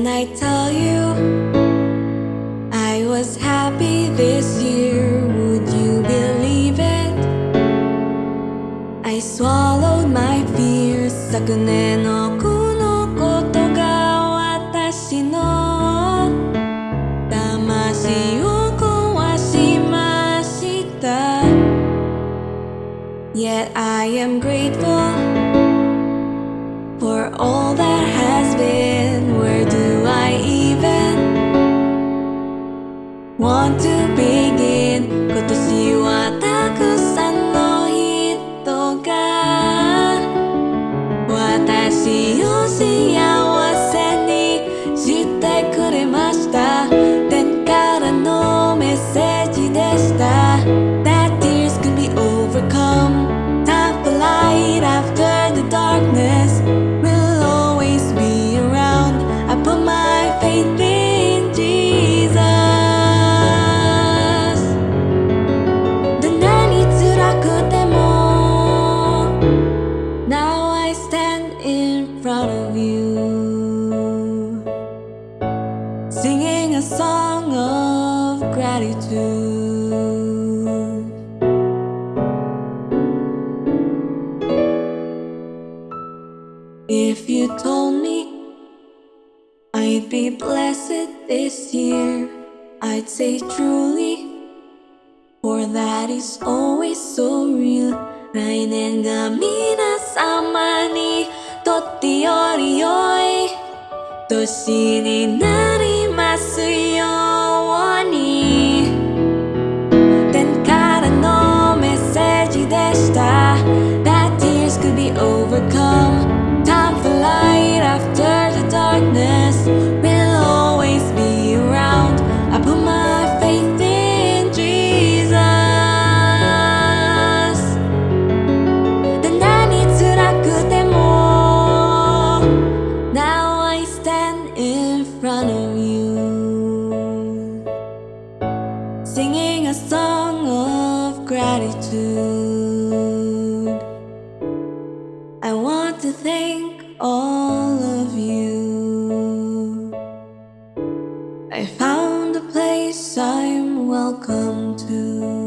Can I tell you I was happy this year Would you believe it? I swallowed my fears 昨年のこのことが私の魂を壊しました Yet I am grateful for all that want to begin? 今年はたくさんの人が私を out of you. Singing a song of gratitude. If you told me I'd be blessed this year I'd say truly for that is always so real. Rain and Gamina Samani. より良い年になりますよ Singing a song of gratitude. I want to thank all of you. I found a place I'm welcome to